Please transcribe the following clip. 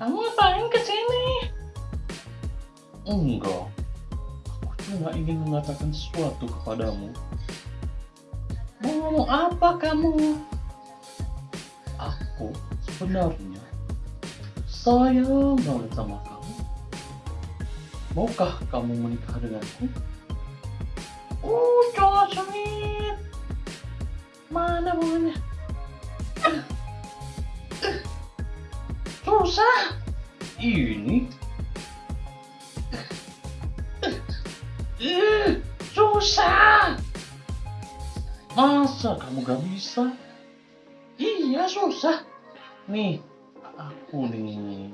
Kamu ngapain ke sini? Enggak. Aku cuma ingin mengatakan sesuatu kepadamu. Mau ngomong apa kamu? Aku sebenarnya sayang banget sama kamu. Maukah kamu menikah denganku? Uh, cowok sweet. Mana bunganya? Susah. Ini susah. masa kamu gak bisa? Iya, susah. Nih, 啊过年